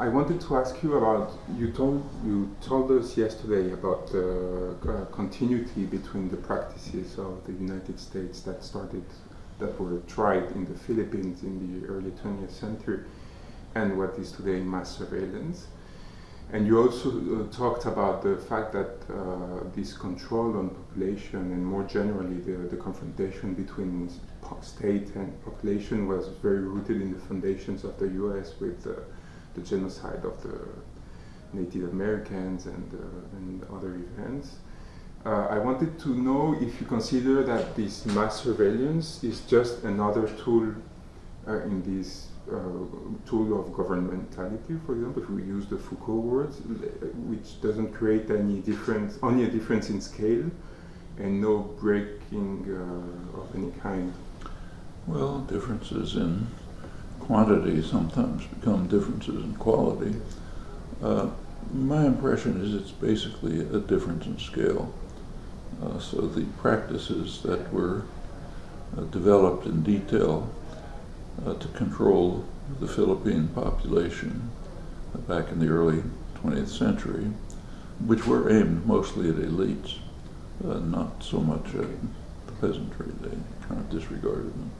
I wanted to ask you about you told you told us yesterday about the uh, continuity between the practices of the United States that started that were tried in the Philippines in the early 20th century and what is today mass surveillance. And you also uh, talked about the fact that uh, this control on population and more generally the, the confrontation between state and population was very rooted in the foundations of the US with uh, the genocide of the Native Americans and, uh, and other events. Uh, I wanted to know if you consider that this mass surveillance is just another tool uh, in this tool of governmentality, for example, if we use the Foucault words, which doesn't create any difference, only a difference in scale and no breaking uh, of any kind. Well, differences in quantity sometimes become differences in quality. Uh, my impression is it's basically a difference in scale. Uh, so the practices that were uh, developed in detail uh, to control the Philippine population back in the early 20th century, which were aimed mostly at elites, uh, not so much at the peasantry. They kind of disregarded them.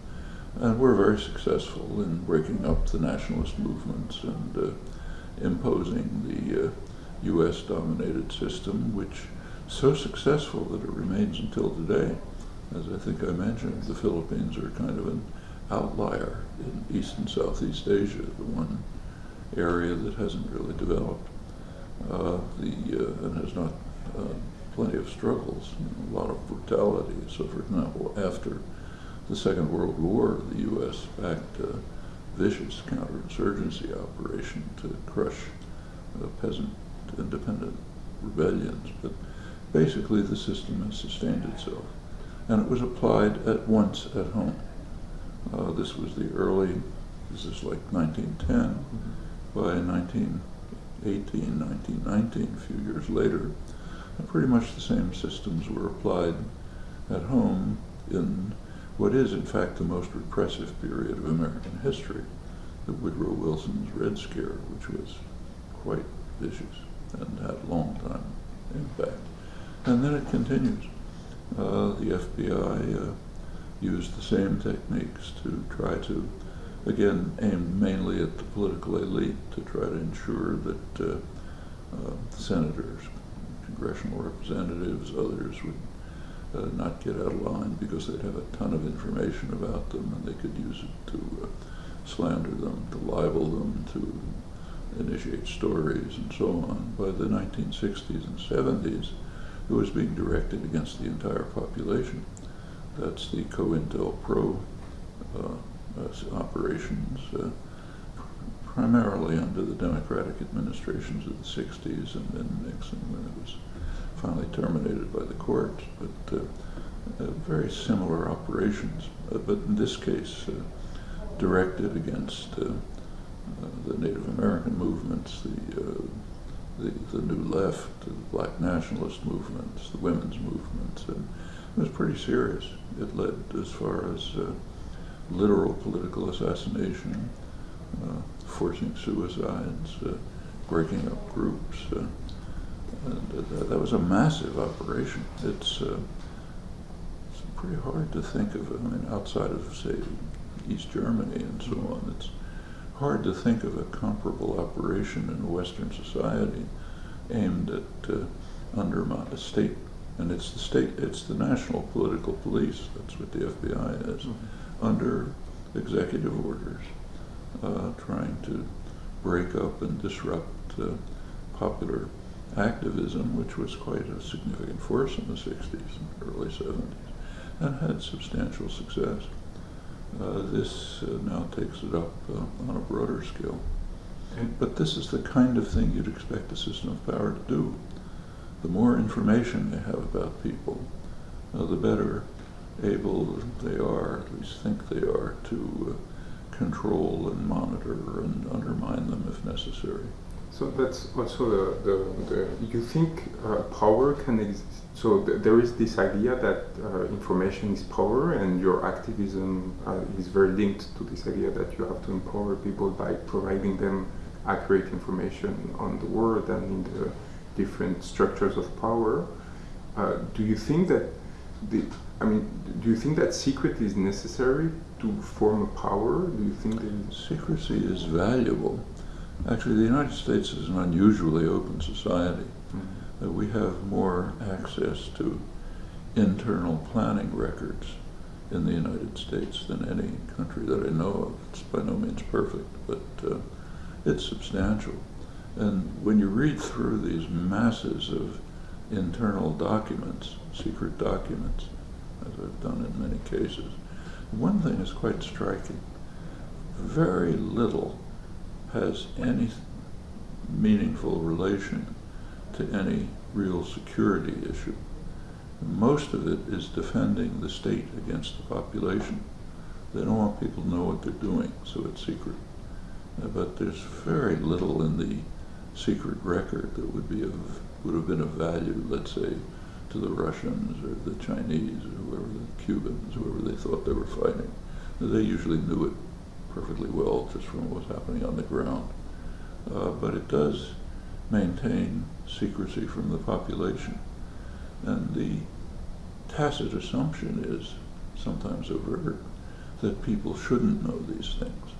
And were very successful in breaking up the nationalist movements and uh, imposing the U.S. Uh, dominated system, which so successful that it remains until today. As I think I mentioned, the Philippines are kind of an outlier in East and Southeast Asia, the one area that hasn't really developed. Uh, the, uh, and has not uh, plenty of struggles, you know, a lot of brutality. So, for example, after the Second World War, the U.S. backed a vicious counterinsurgency operation to crush peasant independent rebellions. But basically, the system has sustained itself. And it was applied at once at home. Uh, this was the early, this is like 1910. Mm-hmm. By 1918, 1919, a few years later, pretty much the same systems were applied at home in what is, in fact, the most repressive period of American history, the Woodrow Wilson's Red Scare, which was quite vicious and had a long time impact. And then it continues. Uh, the FBI uh, used the same techniques to try to, again, aim mainly at the political elite to try to ensure that uh, uh senators, congressional representatives, others would uh, not get out of line because they'd have a ton of information about them and they could use it to uh, slander them, to libel them, to initiate stories and so on. By the 1960s and 70s, it was being directed against the entire population. That's the COINTELPRO uh, operations, uh, primarily under the Democratic administrations of the 60s and then Nixon when it was finally terminated by the court, but uh, uh, very similar operations, uh, but in this case directed against the Native American movements, the, the, the New Left, the Black Nationalist movements, the women's movements, and it was pretty serious. It led as far as uh, literal political assassination, uh, forcing suicides, uh, breaking up groups, that was a massive operation. It's, uh, it's pretty hard to think of, I mean, outside of, say, East Germany and so on, it's hard to think of a comparable operation in a Western society aimed at uh, undermine a state. And it's the state, it's the national political police, that's what the FBI is, mm-hmm. under executive orders, uh, trying to break up and disrupt uh, popular activism, which was quite a significant force in the 60s and early 70s, and had substantial success. Uh, this uh, now takes it up uh, on a broader scale. But this is the kind of thing you'd expect a system of power to do. The more information they have about people, uh, the better able they are, at least think they are, to uh, control and monitor and undermine them if necessary. So that's also the, the, the you think uh, power can exist. So th there is this idea that uh, information is power, and your activism uh, is very linked to this idea that you have to empower people by providing them accurate information on the world and in the different structures of power. Uh, do you think that the I mean, do you think that secret is necessary to form a power? Do you think that secrecy is valuable? Actually, the United States is an unusually open society. Mm-hmm. Uh, we have more access to internal planning records in the United States than any country that I know of. It's by no means perfect, but uh, it's substantial. And when you read through these masses of internal documents, secret documents, as I've done in many cases, one thing is quite striking. Very little has any meaningful relation to any real security issue. Most of it is defending the state against the population. They don't want people to know what they're doing, so it's secret. Uh, but there's very little in the secret record that would be of would have been of value, let's say, to the Russians or the Chinese or whoever, the Cubans, whoever they thought they were fighting. They usually knew it perfectly well just from what's happening on the ground. Uh, but it does maintain secrecy from the population. And the tacit assumption is, sometimes overt, that people shouldn't know these things.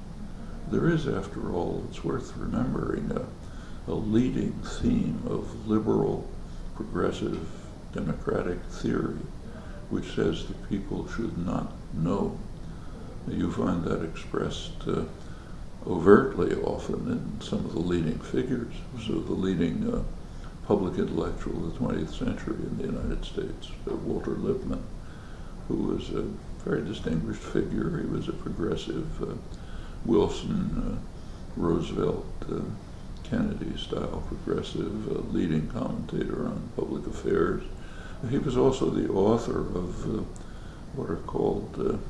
There is, after all, it's worth remembering, a, a leading theme of liberal, progressive, democratic theory, which says that people should not know. You find that expressed uh, overtly often in some of the leading figures. So the leading uh, public intellectual of the 20th century in the United States, uh, Walter Lippmann, who was a very distinguished figure. He was a progressive uh, Wilson, uh, Roosevelt, uh, Kennedy style progressive leading commentator on public affairs. He was also the author of what are called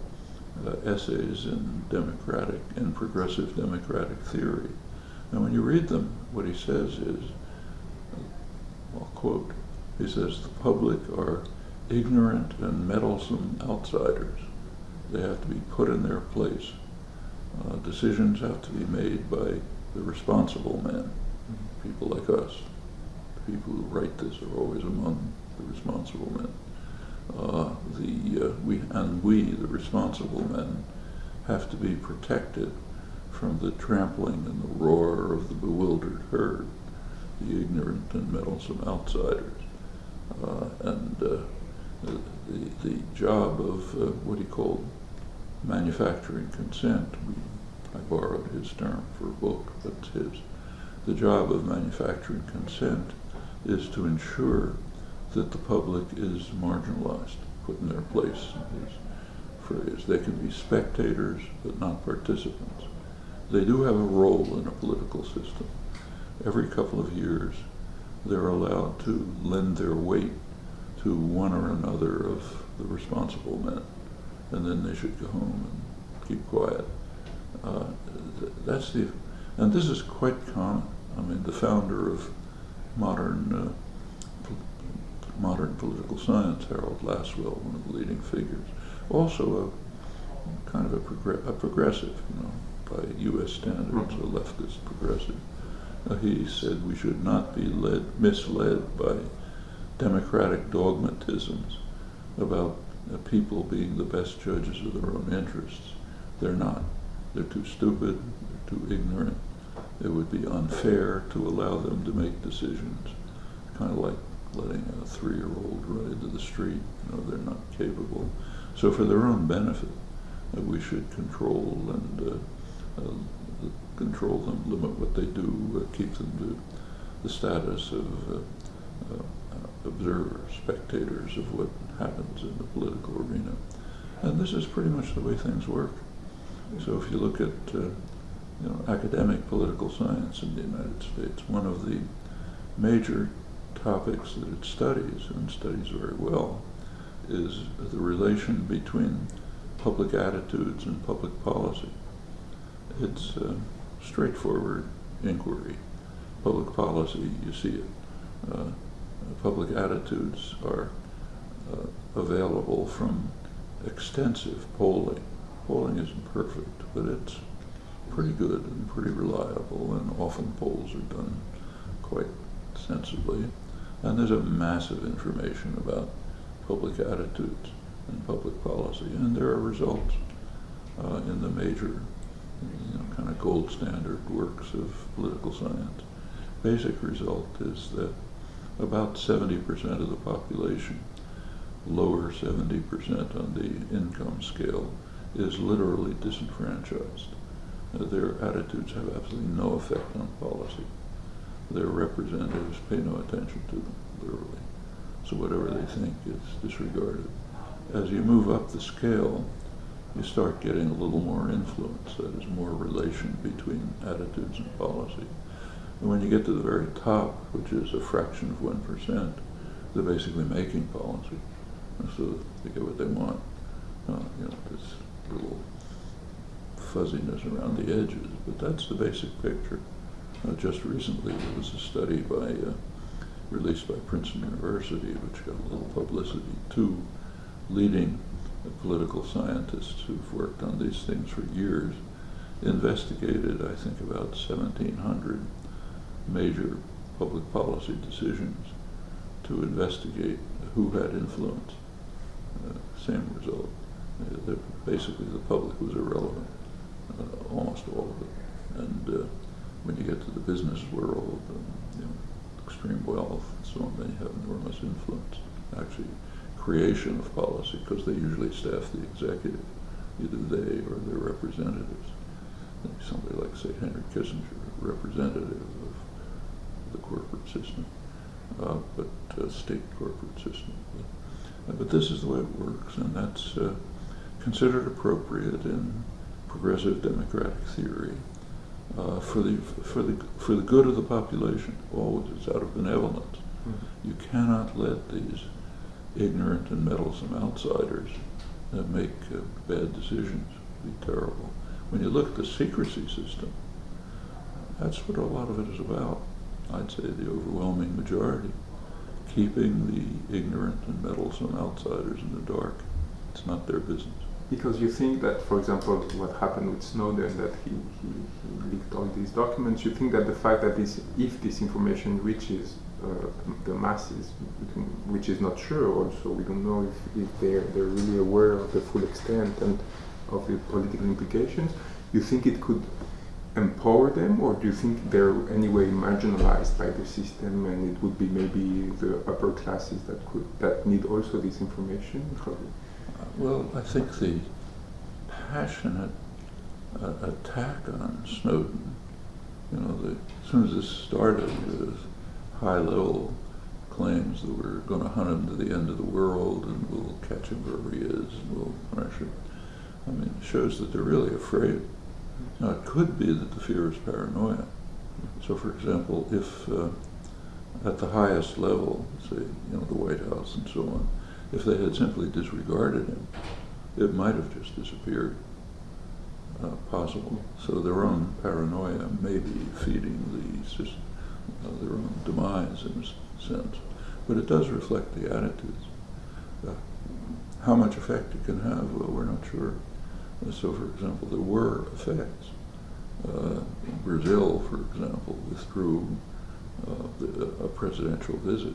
uh, essays in democratic and progressive democratic theory. And when you read them, what he says is, I'll quote, he says, the public are ignorant and meddlesome outsiders. They have to be put in their place. Uh, decisions have to be made by the responsible men, people like us. The people who write this are always among the responsible men. Uh, the uh, we and we, the responsible men, have to be protected from the trampling and the roar of the bewildered herd, the ignorant and meddlesome outsiders, uh, and uh, the, the job of uh, what he called manufacturing consent. We, I borrowed his term for a book, but his. The job of manufacturing consent is to ensure that the public is marginalized, put in their place, his phrase. They can be spectators, but not participants. They do have a role in a political system. Every couple of years, they're allowed to lend their weight to one or another of the responsible men, and then they should go home and keep quiet. Uh, that's the, and this is quite common. I mean, the founder of modern uh, modern political science, Harold Lasswell, one of the leading figures, also a kind of a, a progressive, you know, by U.S. standards, a leftist progressive. Uh, he said we should not be led, misled by democratic dogmatisms about uh, people being the best judges of their own interests. They're not. They're too stupid, they're too ignorant. It would be unfair to allow them to make decisions, kind of like letting a three-year-old run into the street. You know, they're not capable. So for their own benefit, uh, we should control and uh, uh, control them, limit what they do, uh, keep them to the status of uh, uh, observers, spectators of what happens in the political arena. And this is pretty much the way things work. So if you look at you know, academic political science in the United States, one of the major topics that it studies, and studies very well, is the relation between public attitudes and public policy. It's a straightforward inquiry. Public policy, you see it. Uh, public attitudes are uh, available from extensive polling. Polling isn't perfect, but it's pretty good and pretty reliable, and often polls are done quite sensibly. And there's a massive information about public attitudes and public policy, and there are results uh, in the major, you know, kind of gold standard works of political science. Basic result is that about 70% of the population, lower 70% on the income scale, is literally disenfranchised. Uh, their attitudes have absolutely no effect on policy. Their representatives pay no attention to them, literally. So whatever they think is disregarded. As you move up the scale, you start getting a little more influence, that is more relation between attitudes and policy. And when you get to the very top, which is a fraction of 1%, they're basically making policy. And so they get what they want. Uh, you know, this little fuzziness around the edges, but that's the basic picture. Uh, just recently, there was a study by, uh, released by Princeton University, which got a little publicity, two leading political scientists who've worked on these things for years, investigated, I think, about 1,700 major public policy decisions to investigate who had influence. Uh, same result. Uh, basically, the public was irrelevant, uh, almost all of it. And uh, when you get to the business world, and, you know, extreme wealth and so on, they have enormous influence. Actually, creation of policy, because they usually staff the executive, either they or their representatives. Somebody like, say, Henry Kissinger, representative of the corporate system, uh, but uh, state corporate system. But, uh, but, this is the way it works, and that's uh, considered appropriate in progressive democratic theory uh, for the for the for the good of the population. Always, it's out of benevolence. Mm-hmm. You cannot let these ignorant and meddlesome outsiders uh, make uh, bad decisions. Be terrible. When you look at the secrecy system, that's what a lot of it is about. I'd say the overwhelming majority, keeping the ignorant and meddlesome outsiders in the dark. It's not their business. Because you think that, for example, what happened with Snowden, that he, he, he leaked all these documents, you think that the fact that this, if this information reaches uh, the masses, which is not sure also, we don't know if, if they're, they're really aware of the full extent and of the political implications, you think it could empower them, or do you think they're anyway marginalized by the system, and it would be maybe the upper classes that could that need also this information? Well, I think the passionate uh, attack on Snowden, you know, the, as soon as this started with high-level claims that we're going to hunt him to the end of the world and we'll catch him wherever he is and we'll punish him. I mean, it shows that they're really afraid. Now, it could be that the fear is paranoia. So, for example, if uh, at the highest level, say, you know, the White House and so on, if they had simply disregarded him, it might have just disappeared. Uh, possible. So their own paranoia may be feeding the uh, their own demise in a sense. But it does reflect the attitudes. Uh, how much effect it can have, well, we're not sure. Uh, so, for example, there were effects. Uh, Brazil, for example, withdrew uh, the, a presidential visit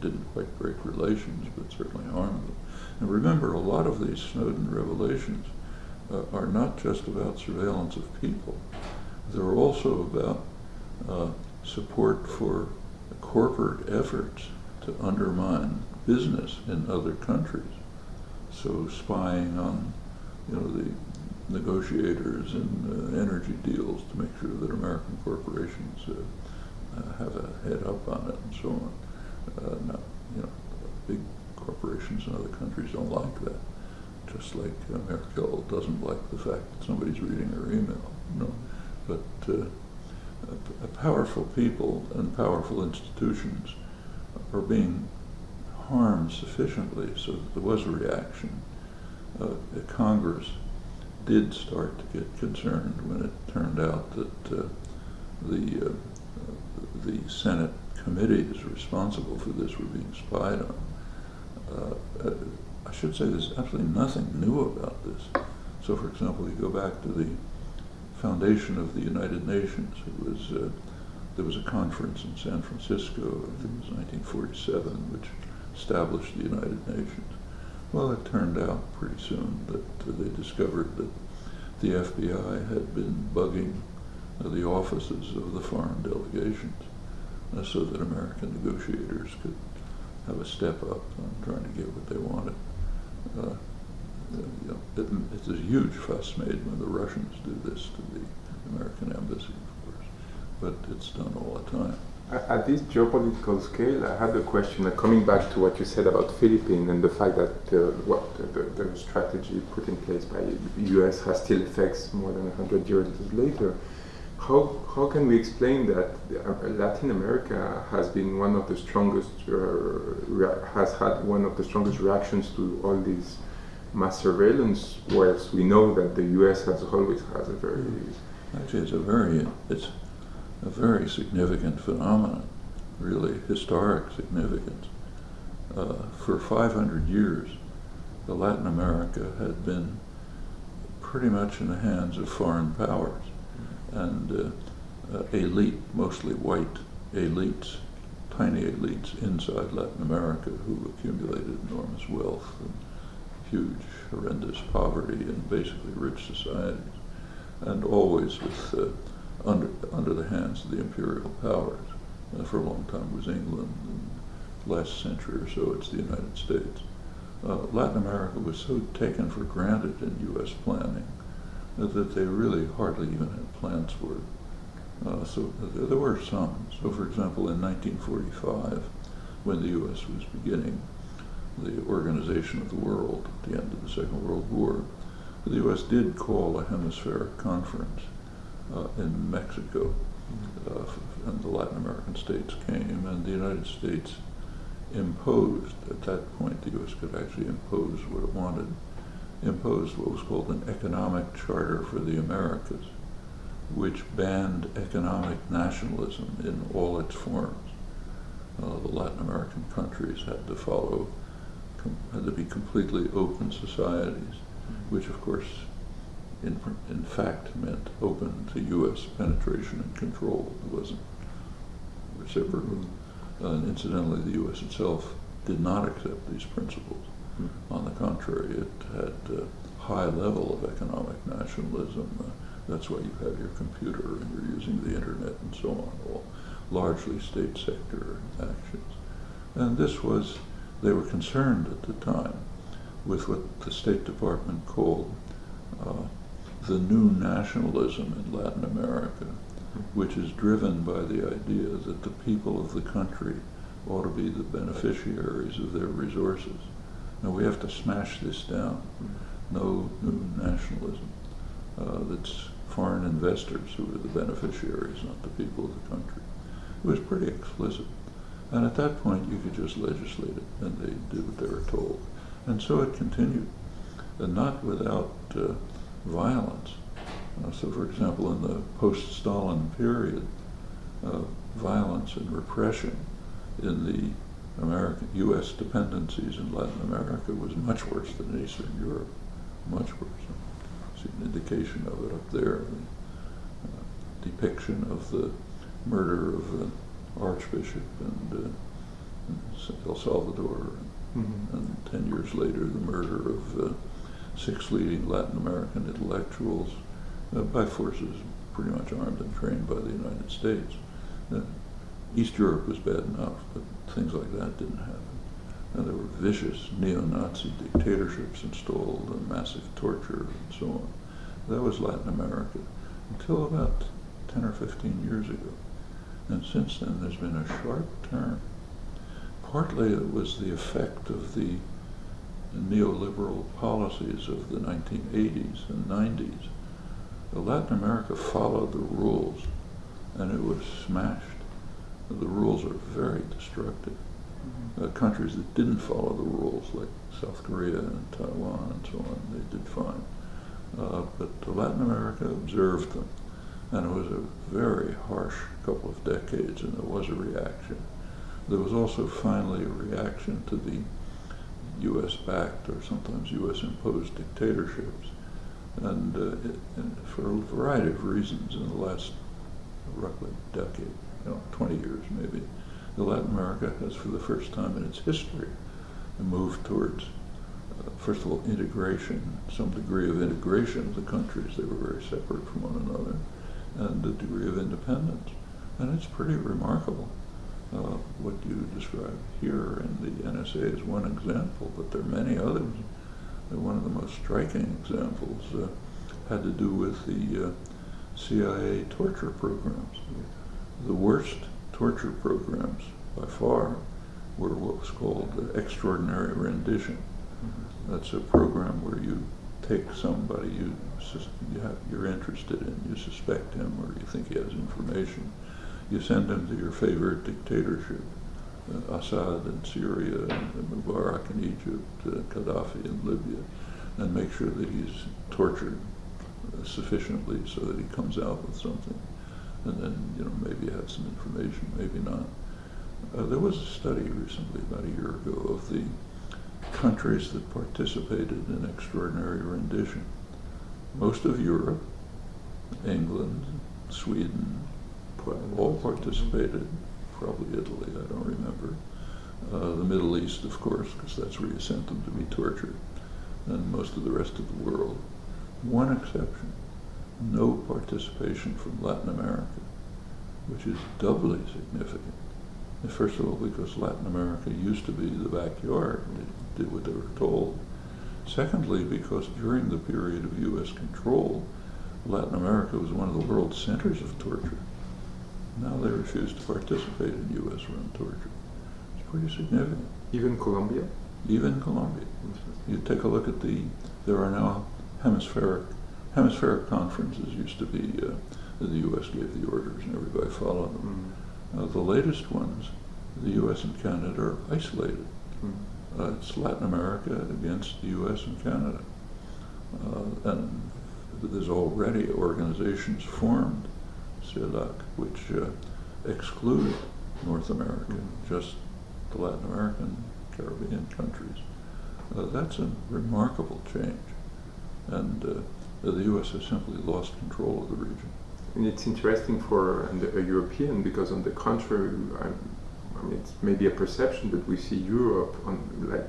didn't quite break relations, but certainly harmed them. And remember, a lot of these Snowden revelations uh, are not just about surveillance of people. They're also about uh, support for corporate efforts to undermine business in other countries. So spying on, you know, the negotiators and uh, energy deals to make sure that American corporations uh, uh, have a head up on it and so on. Uh, not, you know, big corporations in other countries don't like that. Just like Merkel doesn't like the fact that somebody's reading her email. You know? But uh, powerful people and powerful institutions are being harmed sufficiently so that there was a reaction. Uh, Congress did start to get concerned when it turned out that uh, the uh, the Senate committees responsible for this were being spied on. Uh, I should say there's absolutely nothing new about this. So, for example, you go back to the foundation of the United Nations. It was uh, there was a conference in San Francisco, I think it was 1947, which established the United Nations. Well, it turned out pretty soon that uh, they discovered that the FBI had been bugging the offices of the foreign delegations so that American negotiators could have a step up on trying to get what they wanted. Uh, you know, it, it's a huge fuss made when the Russians do this to the American embassy, of course, but it's done all the time. At this geopolitical scale, I had a question uh, coming back to what you said about Philippines and the fact that uh, what the, the, strategy put in place by the U.S. has still effects more than 100 years later. How, how can we explain that uh, Latin America has been one of the strongest, uh, has had one of the strongest reactions to all these mass surveillance, whereas we know that the U.S. has always has a very actually it's a very it's a very significant phenomenon, really historic significance. Uh, for 500 years, the Latin America had been pretty much in the hands of foreign powers and uh, uh, elite, mostly white elites, tiny elites inside Latin America who accumulated enormous wealth and huge, horrendous poverty and basically rich societies, and always with uh, under, under the hands of the imperial powers. Uh, for a long time it was England, and last century or so it's the United States. Uh, Latin America was so taken for granted in U.S. planning that they really hardly even had plans for. Uh, so there were some. So, for example, in 1945, when the U.S. was beginning the Organization of the World at the end of the Second World War, the U.S. did call a hemispheric conference uh, in Mexico, uh, and the Latin American states came, and the United States imposed, at that point the U.S. could actually impose what it wanted, imposed what was called an economic charter for the Americas, which banned economic nationalism in all its forms. Uh, the Latin American countries had to follow, had to be completely open societies, which of course in, in fact meant open to U.S. penetration and control. It wasn't reciprocal. Uh, and incidentally, the U.S. itself did not accept these principles. On the contrary, it had a high level of economic nationalism. Uh, that's why you have your computer and you're using the internet and so on, all largely state sector actions. And this was, they were concerned at the time with what the State Department called uh, the new nationalism in Latin America, which is driven by the idea that the people of the country ought to be the beneficiaries of their resources. Now we have to smash this down. No new nationalism. Uh, that's foreign investors who are the beneficiaries, not the people of the country. It was pretty explicit. And at that point, you could just legislate it, and they did what they were told. And so it continued, and not without uh, violence. Uh, so, for example, in the post-Stalin period, uh, violence and repression in the American U.S. dependencies in Latin America was much worse than in Eastern Europe, much worse. I See an indication of it up there. The uh, depiction of the murder of the Archbishop and uh, El Salvador, mm-hmm. and ten years later the murder of uh, six leading Latin American intellectuals uh, by forces pretty much armed and trained by the United States. Uh, East Europe was bad enough, but things like that didn't happen. And there were vicious neo-Nazi dictatorships installed and massive torture and so on. That was Latin America until about 10 or 15 years ago. And since then, there's been a sharp turn. Partly it was the effect of the neoliberal policies of the 1980s and 90s, Latin America followed the rules and it was smashed. The rules are very destructive. Mm-hmm. Uh, countries that didn't follow the rules, like South Korea and Taiwan and so on, they did fine. Uh, but Latin America observed them, and it was a very harsh couple of decades, and there was a reaction. There was also finally a reaction to the U.S. backed or sometimes U.S. imposed dictatorships And, uh, it, and for a variety of reasons in the last roughly decade, know, 20 years maybe, Latin America has for the first time in its history moved towards, uh, first of all, integration, some degree of integration of the countries. They were very separate from one another, and a degree of independence. And it's pretty remarkable. Uh, what you describe here in the NSA is one example, but there are many others. One of the most striking examples uh, had to do with the uh, CIA torture programs. The worst torture programs by far were what was called the extraordinary rendition. That's a program where you take somebody you, you have, you're interested in, you suspect him or you think he has information, you send him to your favorite dictatorship, uh, Assad in Syria, and Mubarak in Egypt, uh, Gaddafi in Libya, and make sure that he's tortured uh, sufficiently so that he comes out with something. And then, you know, maybe have some information, maybe not. Uh, there was a study recently, about a year ago, of the countries that participated in extraordinary rendition. Most of Europe, England, Sweden, all participated, probably Italy, I don't remember. Uh, the Middle East, of course, because that's where you sent them to be tortured, and most of the rest of the world. One exception, no participation from Latin America, which is doubly significant. First of all, because Latin America used to be the backyard, they did what they were told. Secondly, because during the period of U.S. control, Latin America was one of the world's centers of torture. Now they refuse to participate in U.S. run torture. It's pretty significant. Even Colombia? Even Colombia. You take a look at the, there are now hemispheric, hemispheric conferences used to be, uh, the U.S. gave the orders and everybody followed them. Mm. Uh, the latest ones, the U.S. and Canada are isolated. Mm. Uh, it's Latin America against the U.S. and Canada. Uh, and there's already organizations formed CELAC, which uh, exclude North America, mm-hmm. just the Latin American, Caribbean countries. Uh, that's a remarkable change. And uh, the U.S. has simply lost control of the region. And it's interesting for a European because, on the contrary, I, I mean, it's maybe a perception, but we see Europe on like,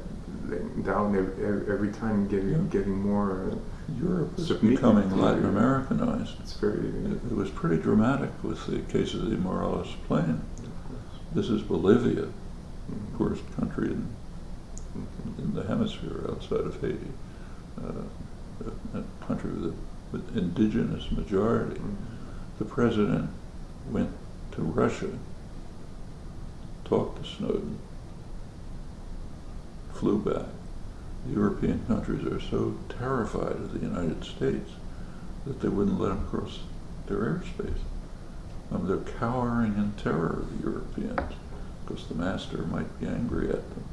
down every, every time getting yeah. getting more. Uh, Europe is becoming Latin Americanized. It's very. It, it, was pretty dramatic with the case of the Morales Plane. This is Bolivia, mm-hmm. poorest country in, mm-hmm. in the hemisphere outside of Haiti, uh, a, country with, a, with indigenous majority. Mm-hmm. The president went to Russia, talked to Snowden, flew back The European countries are so terrified of the United States that they wouldn't let them cross their airspace. Um, they're cowering in terror of the Europeans because the master might be angry at them.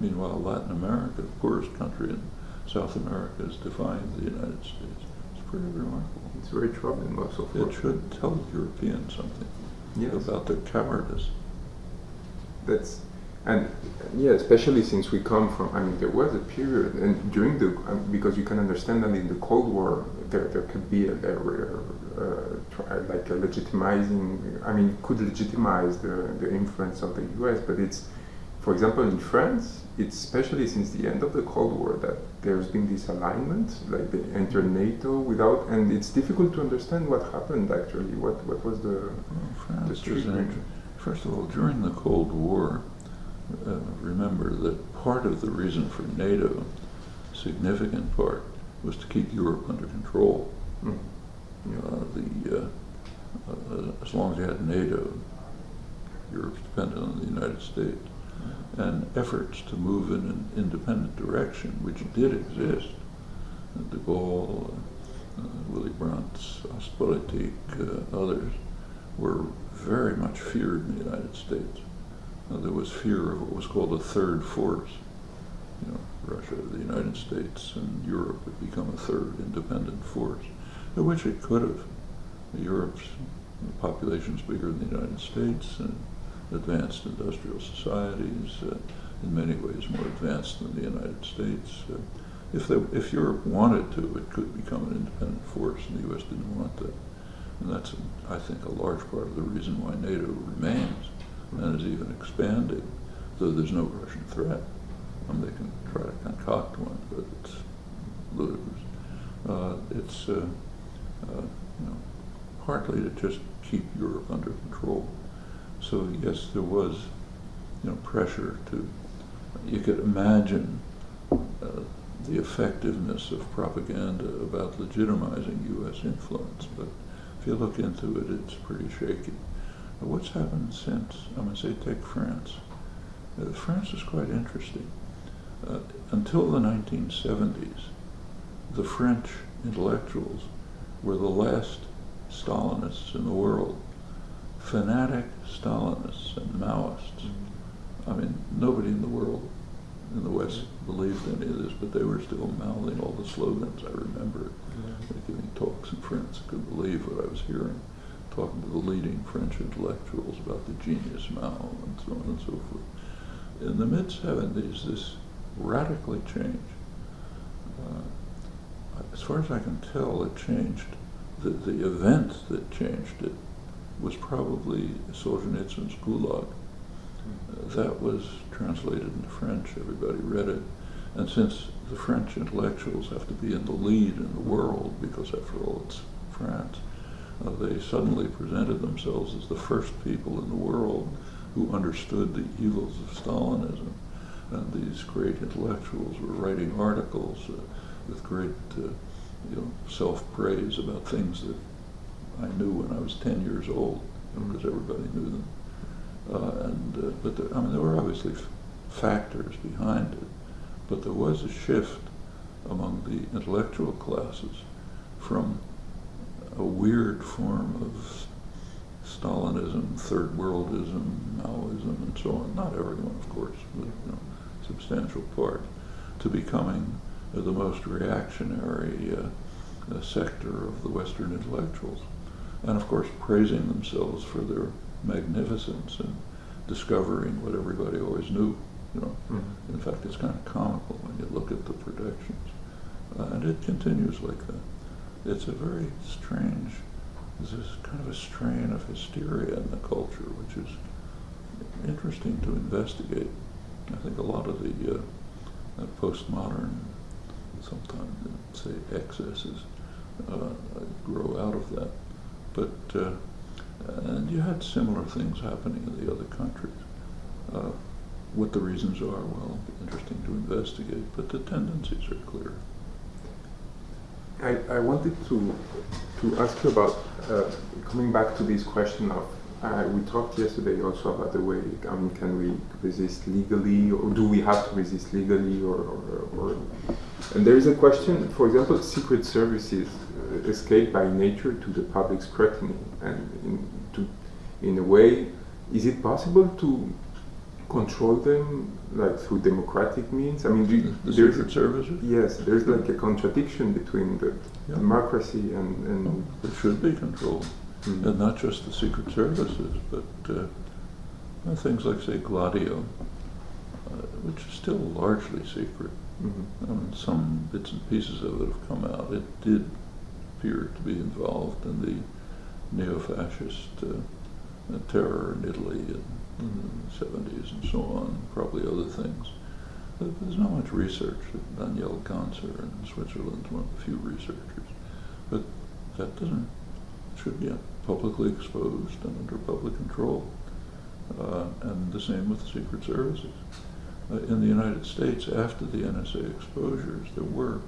Meanwhile, Latin America, the poorest country in South America, is defying the United States. It's pretty remarkable. It's very troubling also. It should tell Europeans something yes. about their cowardice. That's and yeah, especially since we come from, I mean, there was a period, and during the, um, because you can understand that in the Cold War, there, there could be a, a, a, like a legitimizing, I mean, could legitimize the, the influence of the US, but it's, for example, in France, it's especially since the end of the Cold War that there's been this alignment, like they entered NATO without, and it's difficult to understand what happened actually. What what was the, well, France the First of all, during the Cold War, uh, remember that part of the reason for NATO, significant part, was to keep Europe under control. Mm. Uh, the, uh, uh, as long as you had NATO, Europe's dependent on the United States. And efforts to move in an independent direction, which did exist, de Gaulle, uh, Willy Brandt, Ostpolitik, others, were very much feared in the United States. Uh, there was fear of what was called a third force. You know, Russia, the United States, and Europe would become a third independent force, which it could have. Europe's population is bigger than the United States, and advanced industrial societies, uh, in many ways more advanced than the United States. Uh, if they, if Europe wanted to, it could become an independent force, and the U.S. didn't want that. And that's, I think, a large part of the reason why NATO remains and is even expanding, though there's no Russian threat. Mean, they can try to concoct one, but it's ludicrous. Uh, it's uh, uh, you know, partly to just keep Europe under control. So yes, there was you know pressure to. You could imagine uh, the effectiveness of propaganda about legitimizing U.S. influence, but if you look into it, it's pretty shaky. But what's happened since? I'm going to say take France. Uh, France is quite interesting. Uh, until the 1970s, the French intellectuals were the last Stalinists in the world, fanatic Stalinists and Maoists. I mean, nobody in the world in the West believed any of this, but they were still mouthing all the slogans. I remember giving talks in France. I couldn't believe what I was hearing, talking to the leading French intellectuals about the genius Mao and so on and so forth. In the mid 70s, this radically changed. Uh, as far as I can tell, it changed. The, the event that changed it was probably Solzhenitsyn's Gulag. That was translated into French, everybody read it. And since the French intellectuals have to be in the lead in the world, because after all it's France, uh, they suddenly presented themselves as the first people in the world who understood the evils of Stalinism. And these great intellectuals were writing articles uh, with great uh, you know, self-praise about things that I knew when I was 10 years old, because everybody knew them. Uh, and uh, but there, I mean, there were obviously factors behind it, but there was a shift among the intellectual classes from a weird form of Stalinism, Third Worldism, Maoism, and so on. Not everyone, of course, but you know, substantial part, to becoming the most reactionary uh, uh, sector of the Western intellectuals, and of course praising themselves for their magnificence and discovering what everybody always knew. You know, Mhm. in fact, it's kind of comical when you look at the predictions, uh, and it continues like that. It's a very strange. There's this kind of a strain of hysteria in the culture, which is interesting to investigate. I think a lot of the uh, uh, postmodern, sometimes say excesses, uh, grow out of that. But uh, and you had similar things happening in the other countries. Uh, what the reasons are, well, interesting to investigate, but the tendencies are clear. I, I wanted to to ask you about uh, coming back to this question of uh, we talked yesterday also about the way I mean can we resist legally or do we have to resist legally or, or, or and there is a question for example secret services escape by nature to the public scrutiny and in, to in a way is it possible to control them like through democratic means I mean you, The there's Secret Services? Yes, there's like a contradiction between the Yeah. democracy and, and It should be controlled, Mm. and not just the Secret Services, but uh, things like, say, Gladio, uh, which is still largely secret. Mhm. I mean, some bits and pieces of it have come out. It did appear to be involved in the neo-fascist uh, terror in Italy in, in the 70s and so on, probably other things. But there's not much research. Daniel Ganser in Switzerland one of the few researchers. But that doesn't, should be publicly exposed and under public control. Uh, and the same with the Secret Services. Uh, in the United States, after the NSA exposures, there were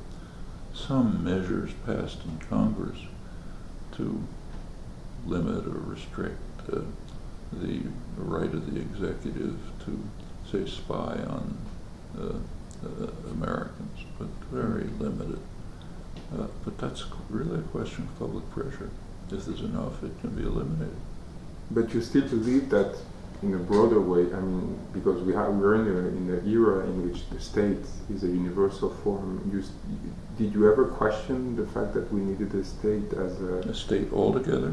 some measures passed in Congress to limit or restrict uh, the right of the executive to, say, spy on uh, uh, Americans, but very limited. Uh, but that's really a question of public pressure. If there's enough, it can be eliminated. but you still believe that in a broader way. I mean, because we have we're in a, in an era in which the state is a universal form. S- did you ever question the fact that we needed a state as a A state altogether,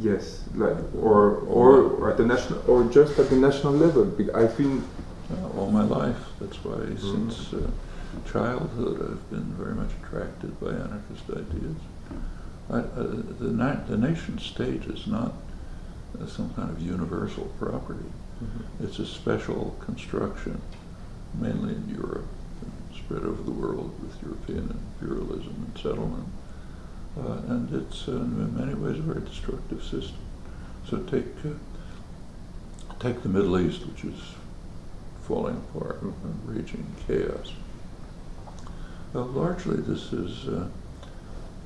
yes, like or or, or at the national or just at the national level? Be- I think uh, all my life. That's why Mhm. since uh, childhood, I've been very much attracted by anarchist ideas. I, uh, the, na- the nation state is not uh, some kind of universal property. Mhm. It's a special construction, mainly in Europe, spread over the world with European imperialism and settlement. Uh, and it's uh, in many ways a very destructive system. So take uh, take the Middle East, which is falling apart and raging chaos. Largely, this is uh,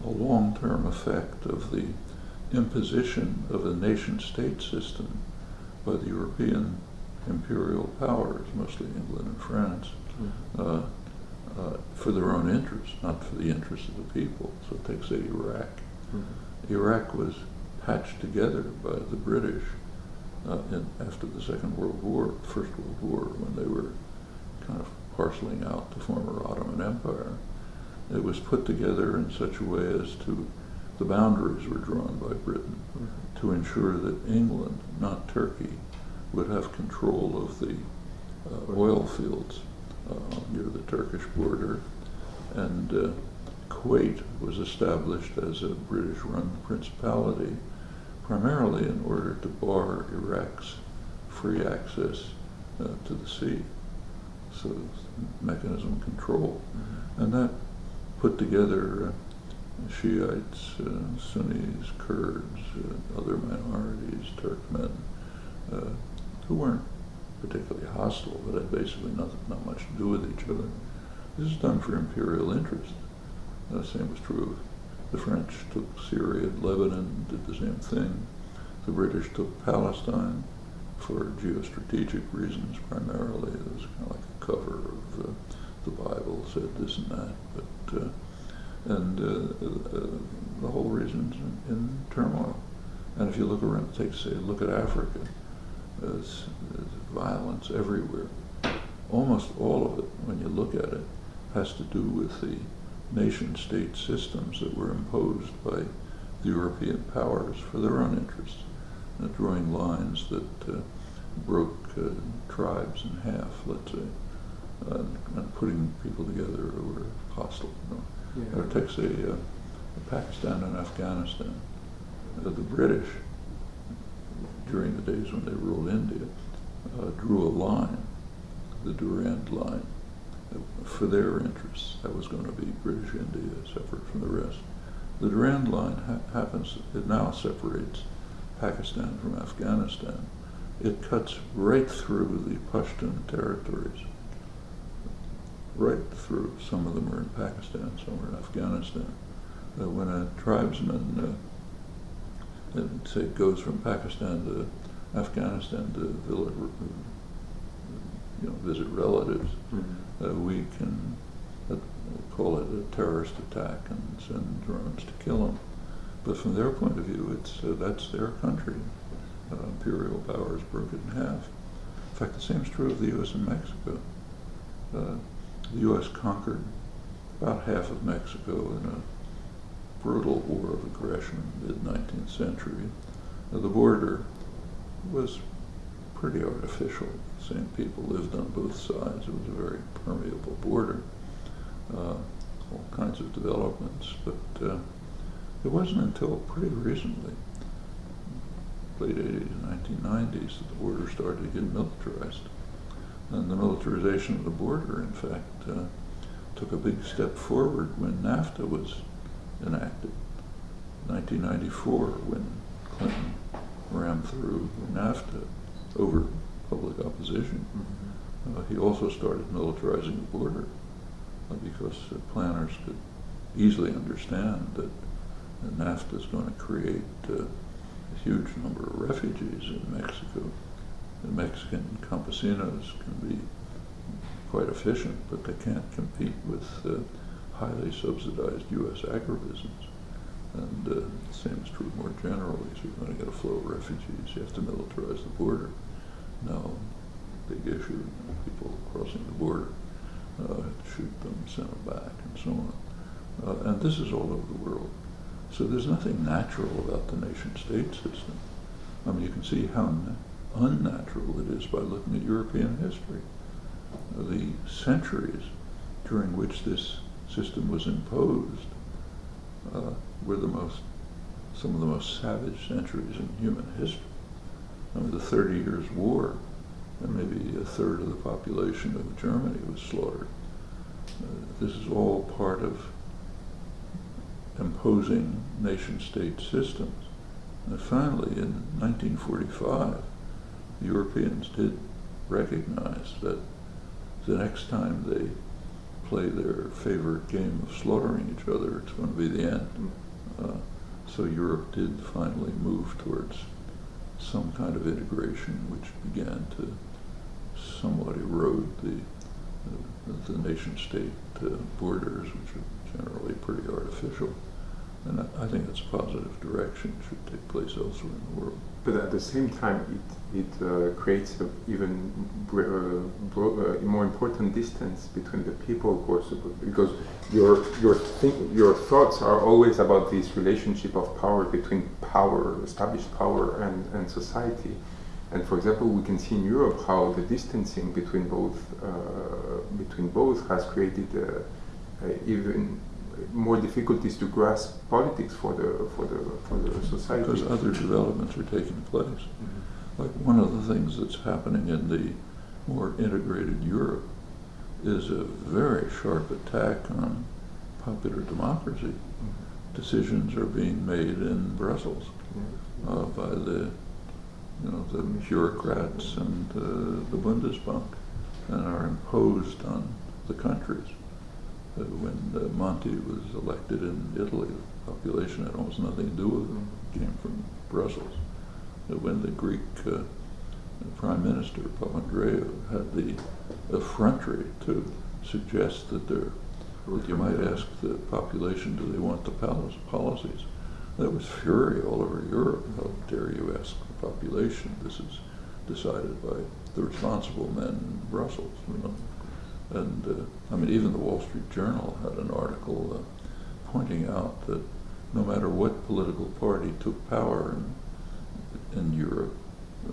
a long-term effect of the imposition of a nation-state system by the European imperial powers, mostly England and France, Mhm. uh, uh, for their own interests, not for the interests of the people. So take, say, Iraq. Mhm. Iraq was patched together by the British uh, in, after the Second World War, First World War, when they were kind of parceling out the former Ottoman Empire. It was put together in such a way as to, the boundaries were drawn by Britain Mhm. to ensure that England, not Turkey, would have control of the uh, oil fields near the Turkish border. And uh, Kuwait was established as a British run principality primarily in order to bar Iraq's free access uh, to the sea. So mechanism control. Mhm. And that put together uh, Shiites, uh, Sunnis, Kurds, uh, other minorities, Turkmen, uh, who weren't particularly hostile, but had basically not, not much to do with each other. This is done for imperial interest. The same was true of the French took Syria, and Lebanon, did the same thing. The British took Palestine for geostrategic reasons primarily. It was kind of like a cover of uh, the Bible said this and that, but uh, and uh, uh, the whole region's in, in turmoil. And if you look around, take say, look at Africa, there's, there's violence everywhere. Almost all of it, when you look at it, has to do with the nation-state systems that were imposed by the European powers for their own interests, uh, drawing lines that uh, broke uh, tribes in half, let's say, uh, and putting people together who were hostile. You know. Yeah. Or take, say, uh, Pakistan and Afghanistan. Uh, the British, during the days when they ruled India, uh, drew a line, the Durand Line, for their interests. That was going to be British India separate from the rest. The Durand Line ha- happens, it now separates Pakistan from Afghanistan. It cuts right through the Pashtun territories right through. Some of them are in Pakistan, some are in Afghanistan. Uh, when a tribesman, uh, say, goes from Pakistan to Afghanistan to visit, you know, visit relatives, Mhm. uh, we can uh, call it a terrorist attack and send drones to kill them. But from their point of view, it's uh, that's their country. Uh, imperial powers broke it in half. In fact, the same is true of the U.S. and Mexico. Uh, the U.S. conquered about half of Mexico in a brutal war of aggression in the mid-19th century. Uh, the border was pretty artificial. Same people lived on both sides. It was a very permeable border. Uh, all kinds of developments, but uh, it wasn't until pretty recently, late 80s, 1990s, that the border started to get militarized. And the militarization of the border, in fact, uh, took a big step forward when NAFTA was enacted. 1994, when Clinton rammed through NAFTA over public opposition. Mhm. Uh, he also started militarizing the border uh, because uh, planners could easily understand that NAFTA is going to create uh, a huge number of refugees in Mexico. The Mexican campesinos can be quite efficient, but they can't compete with uh, highly subsidized U.S. agribusiness. And uh, the same is true more generally. So you're going to get a flow of refugees. You have to militarize the border. Now, big issue, people crossing the border, uh, shoot them, send them back, and so on. Uh, and this is all over the world. So there's nothing natural about the nation-state system. I mean, you can see how unnatural it is by looking at European history. The centuries during which this system was imposed uh, were the most, some of the most savage centuries in human history. I mean, the Thirty Years' War, and maybe a third of the population of Germany was slaughtered. Uh, this is all part of imposing nation-state systems. And finally, in 1945, the Europeans did recognize that the next time they play their favorite game of slaughtering each other, it's going to be the end. Uh, so Europe did finally move towards some kind of integration, which began to somewhat erode the the, the nation-state uh, borders, which are generally pretty artificial. And I, think it's a positive direction. Should take place elsewhere in the world. But at the same time, it, it uh, creates an even uh, uh, more important distance between the people are supposed because your your think, your thoughts are always about this relationship of power between power, established power, and, and society. And for example, we can see in Europe how the distancing between both uh, between both has created uh, uh, even more difficulties to grasp politics for the for the for the society. Because other developments are taking place. Mhm. Like one of the things that's happening in the more integrated Europe is a very sharp attack on popular democracy. Decisions are being made in Brussels Yeah. uh, by the, you know, the bureaucrats and uh, the Bundesbank, and are imposed on the countries. Uh, when Monti was elected in Italy, the population had almost nothing to do with him. Came from Brussels. When the Greek uh, Prime Minister Papandreou had the effrontery to suggest that there, that you might ask the population, do they want the palace policies? There was fury all over Europe. How dare you ask the population? This is decided by the responsible men in Brussels, you know. And uh, I mean, even the Wall Street Journal had an article uh, pointing out that no matter what political party took power in, in Europe,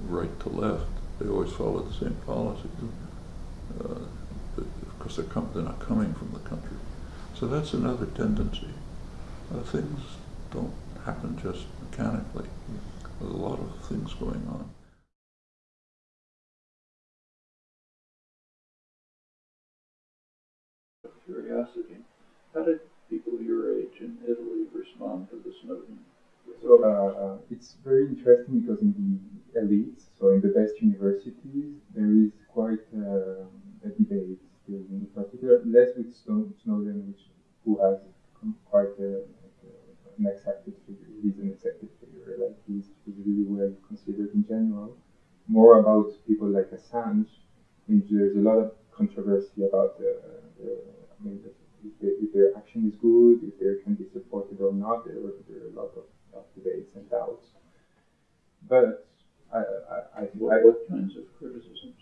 right to left, they always followed the same policies. Uh, because they're, they're not coming from the country. So that's another tendency. Uh, things don't happen just mechanically. There's a lot of things going on. Curiosity. How did people your age in Italy respond to the Snowden? So uh, uh, it's very interesting because in the elites, so in the best universities, there is quite uh, a debate still, in particular, less with Snowden, which who has quite a, an accepted figure. He's an accepted figure, like he's, he's really well considered in general. More about people like Assange, which there's a lot of controversy about the, the I mean, if, the, if their action is good, if they can be supported or not. There, there are a lot of, of debates and doubts. But I, I, I, What, I what kinds of criticisms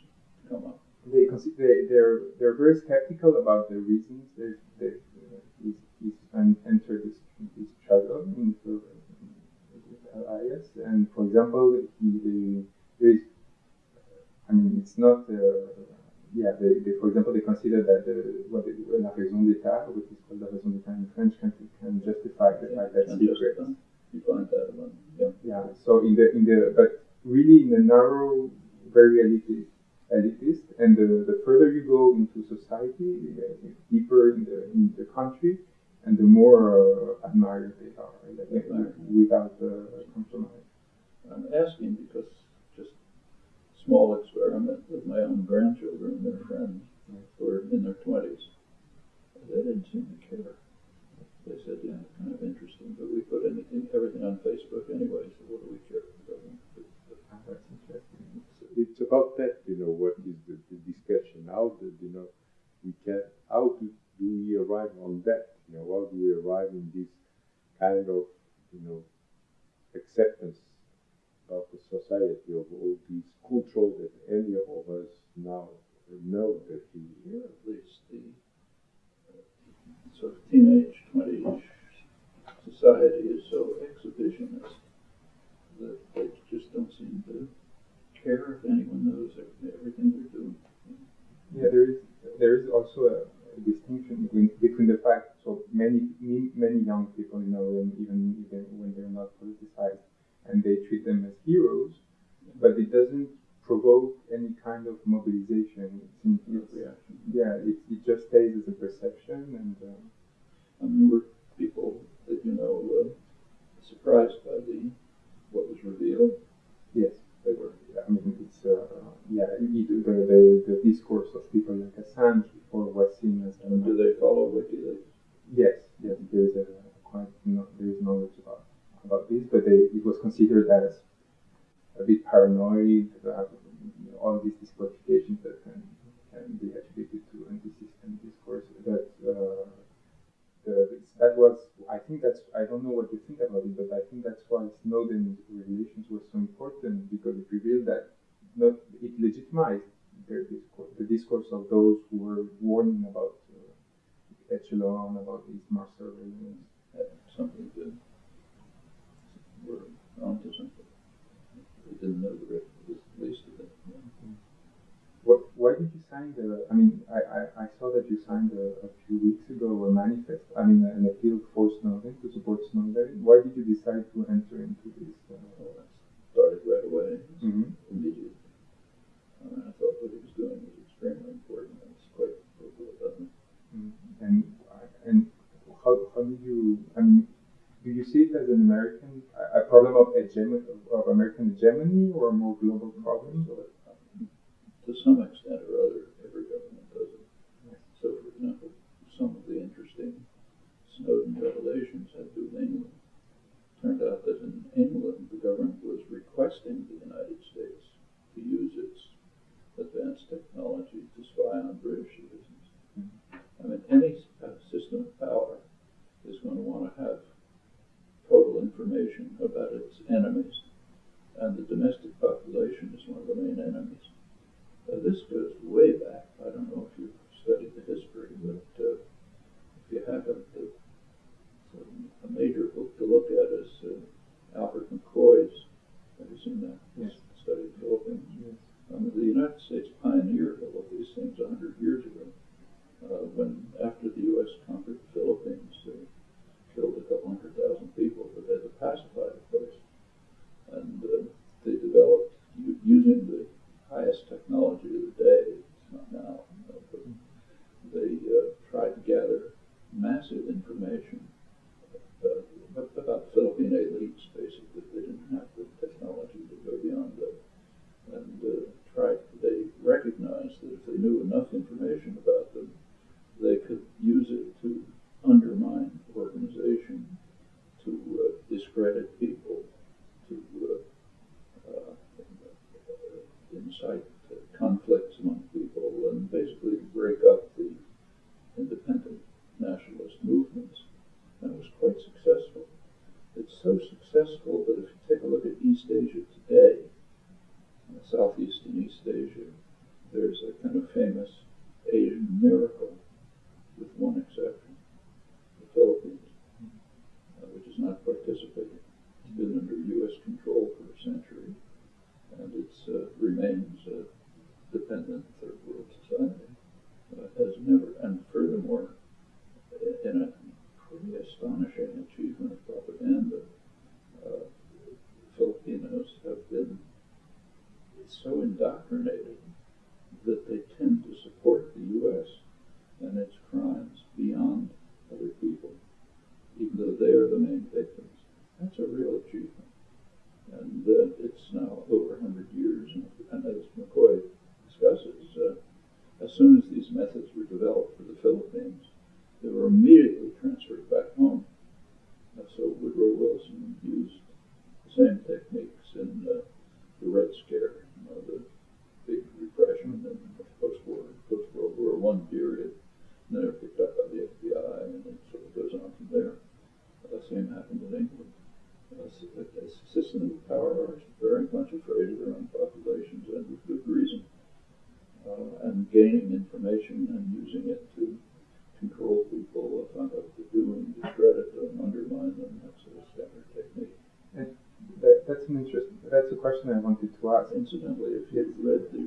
come up? They, they, they're, they're very skeptical about the reasons they they uh, he's, he's entered this this struggle into LIS and for example he there is I mean it's not uh, yeah they, they for example they consider that the, what they, la raison d'état which is called la raison d'état in French can can justify the fact that And secrets just, uh, You find that among, yeah. yeah. So in the in the but really in the narrow, very elitist, elitist, and the, the further you go into society, uh, deeper in the in the country, and the more uh, admired they are, like, uh, without uh, compromise. I'm asking because small experiment with my own grandchildren, and their friends, who are in their twenties. They didn't seem to care. They said, yeah, kind of interesting, but we put anything, everything on Facebook anyway, so what do we care? It's about that, you know, what is the, the discussion, how you know, we can, how do, do we arrive on that, you know, how do we arrive in this kind of, you know, acceptance of the society of all these control that any of us now know that we, Here, at least, the uh, sort of teenage, twenty-ish society is so exhibitionist that they just don't seem to care if anyone knows everything they're doing. Yeah, there is there is also a, distinction between, between the fact so many many, many young people you know and even even when they're not politicized and they treat them as heroes, but it doesn't provoke any kind of mobilization. It's, it's, reaction. yeah, it, it just stays as a perception and. Uh, I mean, were people that you know uh, surprised by the what was revealed? Yes, they were. Yeah, I mean, it's uh, yeah, it, the, the the discourse of people like Assange before was seen as And do they follow WikiLeaks? yes, yes. There is a quite no, there is knowledge about about this, but they, it was considered as a bit paranoid. Uh, all these disqualifications that can can be attributed to anti-system discourse, but. Uh, the, that was I think that's I don't know what you think about it, but I think that's why Snowden revelations was so important because it revealed that not it legitimized their discourse, the discourse of those who were warning about uh, Echelon, about these mass surveillance. Something to were onto something. Didn't know the rest of the least of it. What, why did you sign the? I mean, I, I, I saw that you signed a, a few weeks ago a manifest. I mean, an appeal for Snowden to support Snowden. Why did you decide to enter into this? Uh, started right away, Mhm. immediately. Uh, I thought what he was doing was extremely important. and It's quite fruitful, doesn't it? Mm. And and how, how did you? I mean, do you see it as an American a, problem of hegemony of American hegemony or a more global problem? So, um, to some extent or other, every government does it. So, for example, some of the interesting Snowden revelations had to do with England. Turned out that in England, the government was requesting the United States to use its advanced technology to spy on British citizens. I mean, any uh, system of power is going to want to have information about its enemies, and the domestic population is one of the main enemies. Uh, this goes way back. I don't know if you've studied the history, but uh, if you haven't, a major book to look at is uh, Alfred McCoy's. Have you seen that? Yes. Studied the Philippines. Yes. The United States pioneered all of these things hundred years ago. Uh, when after the U.S. conquered the Philippines, killed a couple hundred thousand people, but they had to pacify the place, and uh, they developed using the highest technology of the day. It's not now, but they uh, tried to gather massive information about about Philippine elites. Basically, they didn't have the technology to go beyond that, and uh, tried. They recognized that if they knew enough information about them, they could use it to undermine organization, to uh, discredit people, to uh, uh, incite conflicts among people, and basically to break up the independent nationalist movements. And it was quite successful. It's so successful that if you take a look at East Asia today, Southeast and East Asia, there's a kind of famous Asian miracle, with one exception, the Philippines, is not participating. It's been under U.S. control for a century, and it uh, remains a dependent third world society. Uh, has never, and furthermore, in a pretty astonishing achievement of propaganda, uh, Filipinos have been so indoctrinated that they tend to support the U.S. and its crimes beyond other people, even though they are the main victims. That's a real achievement. And uh, it's now over 100 years, and, as McCoy discusses, uh, as soon as these methods were developed for the Philippines, they were immediately transferred back home. So Woodrow Wilson used the same techniques in uh, the Red Scare, you know, the big repression in the post-war, post-World War One period. And then they were picked up by the FBI, and it sort of goes on from there. Uh, The same happened in England. Uh, s- a a system of power are very much afraid of their own populations, and with good reason. Uh, and gaining information and using it to control people, uh, find out what to do, and discredit them, undermine them. That's a standard technique. That, that's an interesting. That's a question I wanted to ask. Incidentally, if you've read the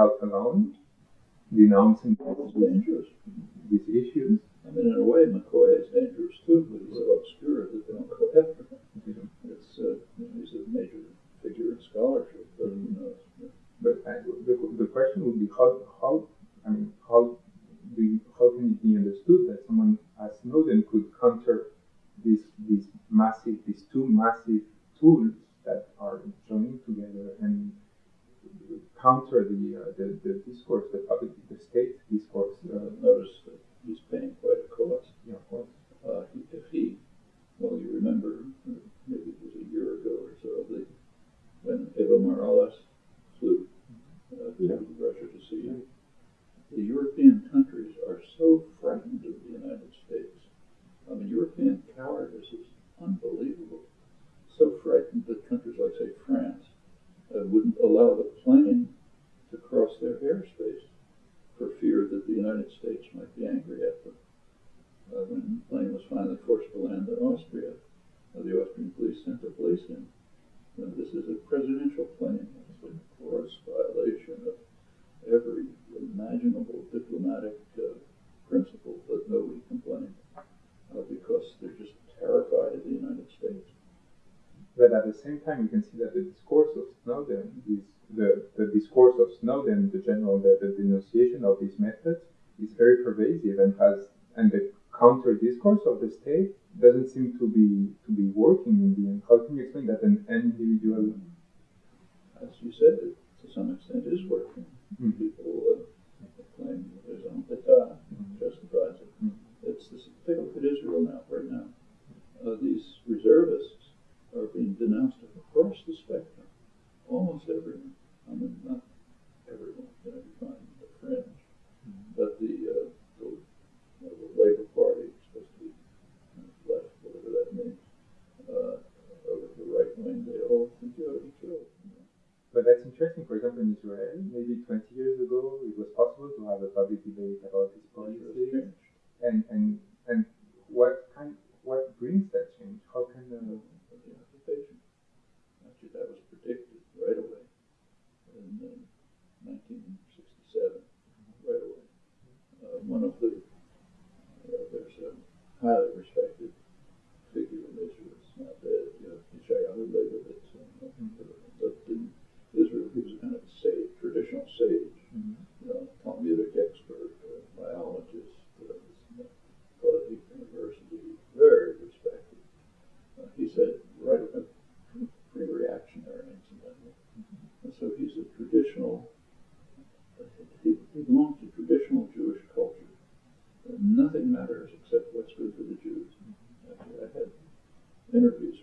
The alone. The announcing dangerous. all those. method is very pervasive and has and the counter discourse of the state doesn't seem to be nothing matters except what's good for the Jews. I had interviews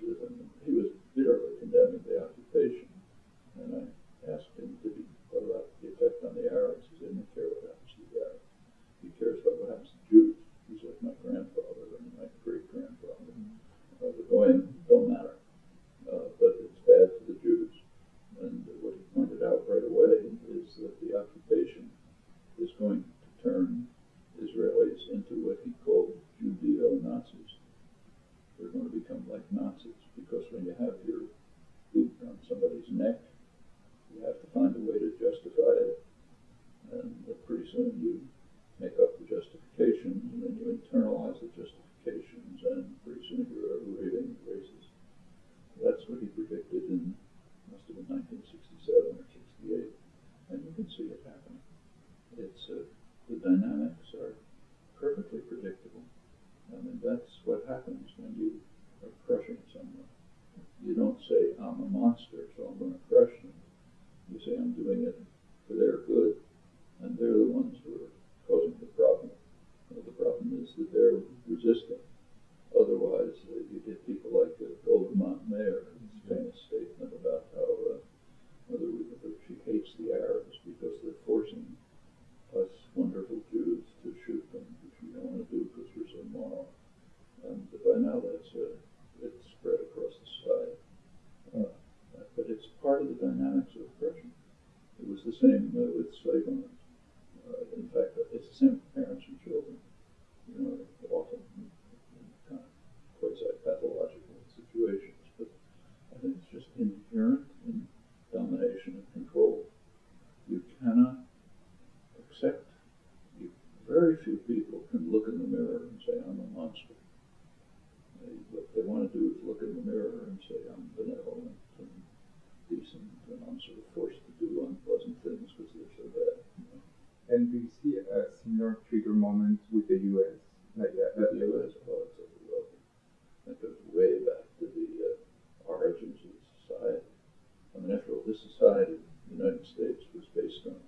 society in the United States was based on.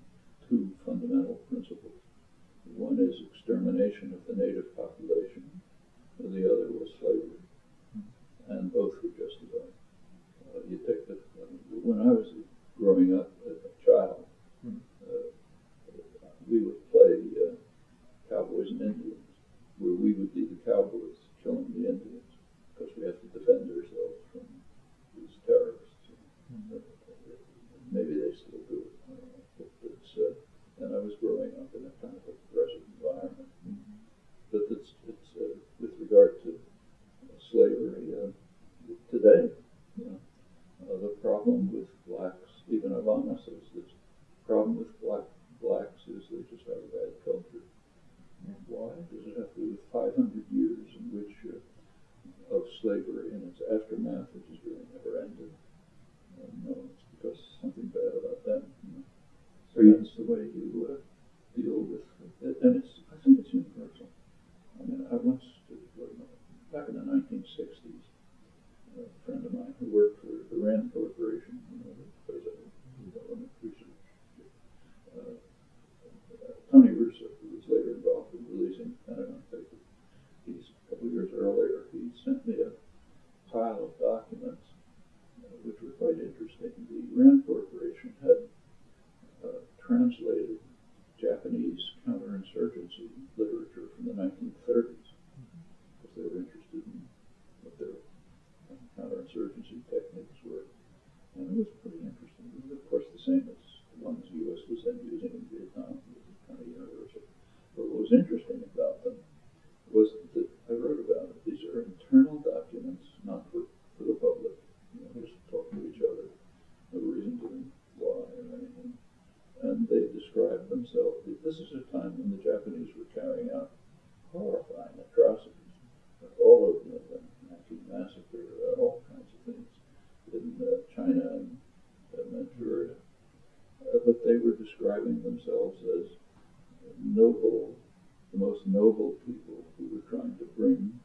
most noble people who were trying to bring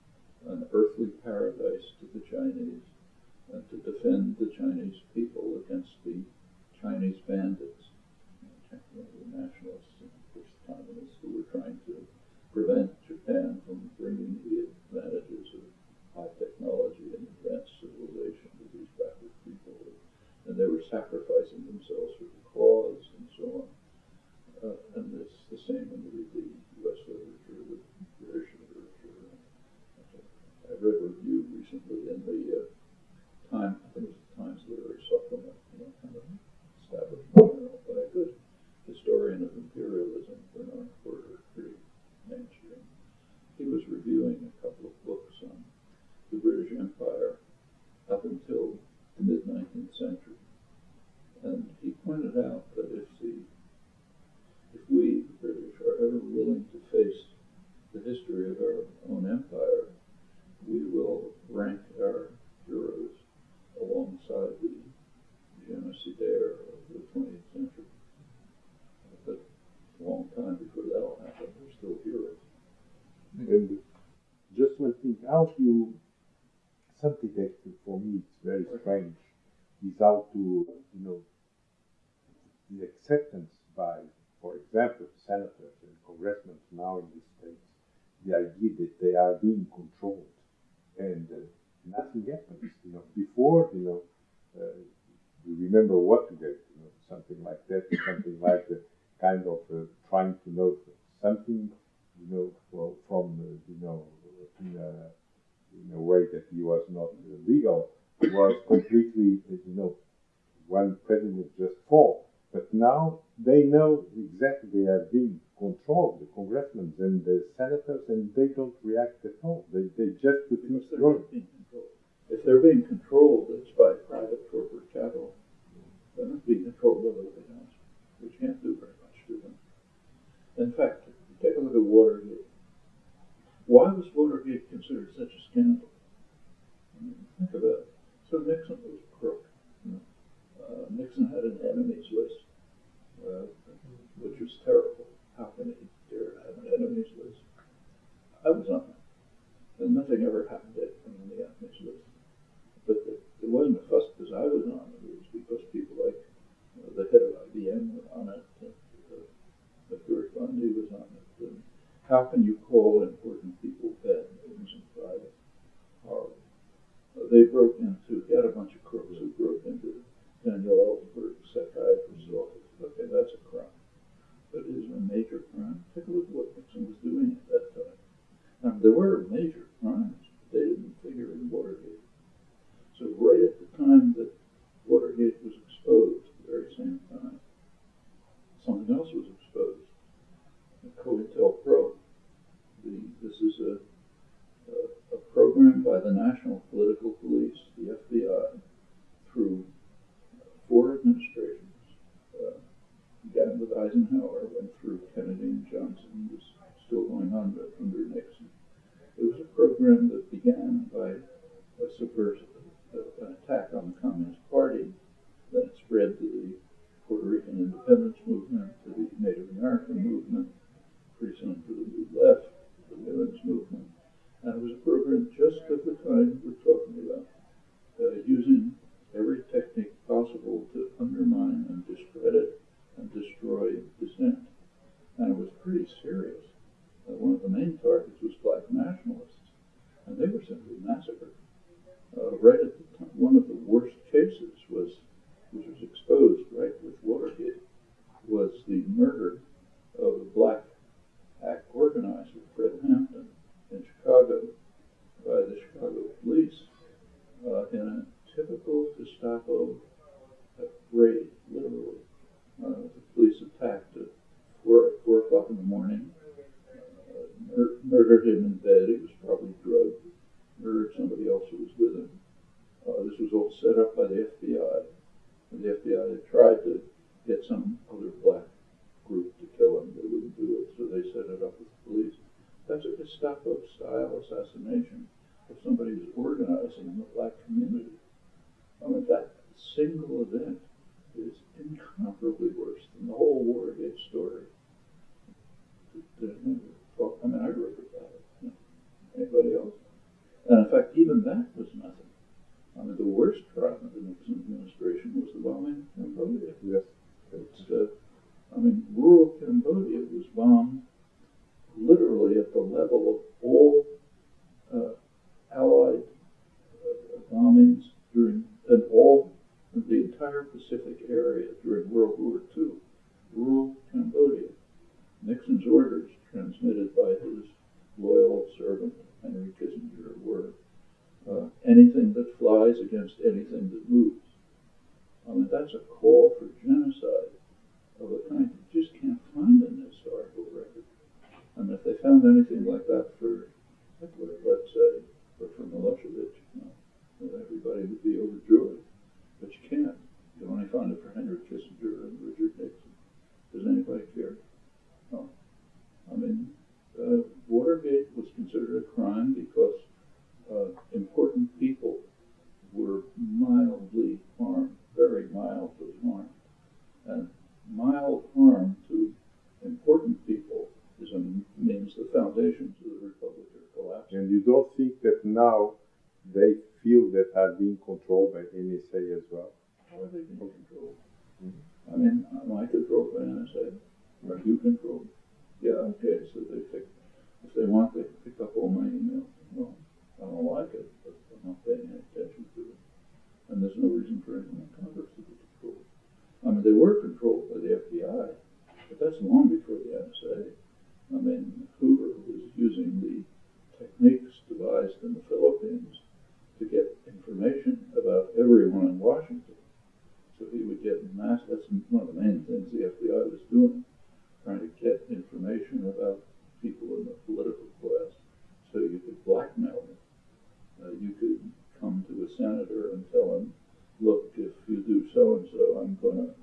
an earthly paradise to the Chinese and to defend the Chinese people against the Chinese bandits, you know, the nationalists and the communists who were trying to prevent Japan from bringing the advantages of high technology and advanced civilization to these backward people. And they were sacrificing themselves for the cause and so on. Uh, and it's the same in the redeemed. read a review recently in the uh, Time, I think it was Times Literary Supplement, you know, kind of establishment journal, but a good historian of imperialism, Bernard Porter, pretty mainstream. He was reviewing a couple of books on the British Empire up until the mid 19th century, and he pointed out that if the if we, the British, are ever willing to face the history of our own empire we will rank our heroes alongside the genocidaire of the 20th century. But a long time before that'll happen, they're still heroes. And just one thing, how do you, something that for me it's very strange, is how to, you know, the acceptance by, for example, senators and congressmen now in the States, the idea that they are being controlled and uh, nothing happens. You know, before you know, uh, you remember Watergate, you know, something like that, something like the kind of uh, trying to know something, you know, well, from uh, you know, in a, in a way that he was not legal, was completely, you know, one president just fall. But now they know exactly they are being controlled, the congressmen and the senators, and they don't react at all. They, they just refuse Because to they're go. not being controlled. If they're being controlled, it's by private corporate capital. They're not being controlled by the White House, which can't do very much to them. In fact, take a look at Watergate. Why was Watergate considered such a scandal? I mean, think about it. So Nixon was a crook. Uh, Nixon had an enemies list, uh, which was terrible. How can he dare have an enemies list? I was on. And nothing ever happened to on the enemies list. But it, it wasn't a fuss because I was on it. It was because people like uh, the head of IBM were on it. And, uh, McGeorge Bundy was on it. And how can you call important people bad names in private? Horrible. Uh, they broke into, had a bunch of crooks who broke into Daniel Ellsberg's psychiatrist's office. Okay, that's a crime. But is a major crime? Take a look at what Nixon was doing at that time. There were major crimes, but they didn't figure in Watergate. So right at the time that Watergate was exposed, the very same time, something else was exposed. The COINTELPRO. The, this is a, a, a program by the National Political Police, the FBI, through four administrations. Began with Eisenhower, went through Kennedy and Johnson, was still going on under Nixon. It was a program that began by a subversive, an attack on the Communist Party, then spread to the Puerto Rican independence movement, to the Native American movement, pretty soon to the Left, the women's movement. And it was a program just of the kind we're talking about, uh, using every technique possible to undermine and discredit and destroy dissent. And it was pretty serious. Uh, one of the main targets was black nationalists, and they were simply massacred. Uh, right at the time, one of the worst cases was, which was exposed right with Watergate, was the murder of a black act organizer, Fred Hampton, in Chicago by the Chicago police uh, in a typical Gestapo uh, raid, literally. Uh, the police attacked at four, four o'clock in the morning, uh, mur- murdered him in bed. He was probably drugged, murdered somebody else who was with him. Uh, this was all set up by the FBI. And the FBI had tried to get some other black group to kill him. They wouldn't do it, so they set it up with the police. That's a Gestapo style assassination of somebody who's organizing in the black community. I mean, that single event incomparably worse than the whole Watergate story. I mean, I wrote about it. Anybody else? And in fact, even that was nothing. I mean, the worst crime of the Nixon administration was the bombing of Cambodia. Yes. It's, uh, I mean, rural Cambodia was bombed literally at the level of all uh, Allied uh, bombings during, and all of the entire Pacific area during World War II. Rural Cambodia. Nixon's orders, transmitted by his loyal servant Henry Kissinger, were uh, anything that flies against anything that moves. I mean, that's a call for genocide of a kind you just can't find in historical record. And if they found anything like that for Hitler, let's say, or for Milosevic, you know, everybody would be overjoyed. But you can't. You only find it for Henry Kissinger and Richard Nixon. Does anybody care? No. I mean, uh, Watergate was considered a crime because uh, important people were mildly harmed, very mildly harmed. And mild harm to important people is a, means the foundations of the republic are collapsing. And you don't think that now they field that are being controlled by NSA as well? How are they being controlled? Mm -hmm. I mean, am I controlled by NSA? Are you controlled? Yeah, okay, so they pick, if they want, they pick up all my emails. Well, I don't like it, but I'm not paying any attention to it. And there's no reason for anyone in Congress to be controlled. I mean, they were controlled by the FBI, but that's long before the NSA. I mean, Hoover was using the techniques devised in the Philippines to get information about everyone in Washington. So he would get mass, that's one of the main things the FBI was doing, trying to get information about people in the political class so you could blackmail them. Uh, you could come to a senator and tell him, look, if you do so and so, I'm going to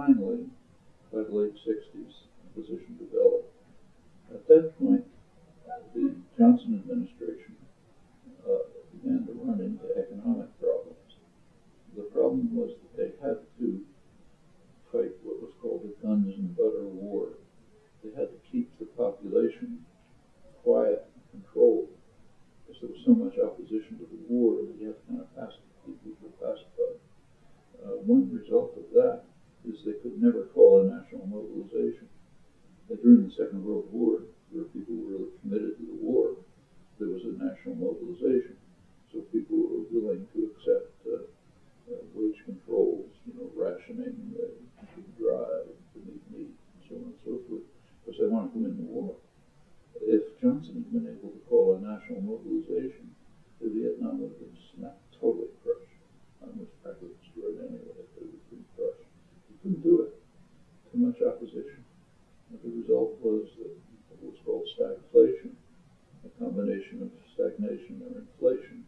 finally, by the late sixties, the position developed. At that point, the Johnson administration uh, began to run into economic problems. The problem was that they had to fight what was called a guns and butter war. They had to keep the population quiet and controlled because there was so much opposition to the war that you had to kind of pacify keep people pacified. Uh, one result of that is they could never call a national mobilization. That during the Second World War, where people were really committed to the war, there was a national mobilization. So people were willing to accept uh, uh, wage controls, you know, rationing, uh, dry, to meat meat, and so on and so forth, because they wanted to win the war. If Johnson had been able to call a national mobilization, the Vietnam would have been snapped, totally crushed. I was frankly destroyed anyway, if they would have been crushed. He couldn't do it. Too much opposition. And the result was what was called stagflation, a combination of stagnation or inflation.